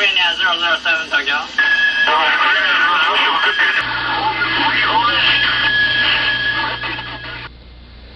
Armenia 007 Tokyo.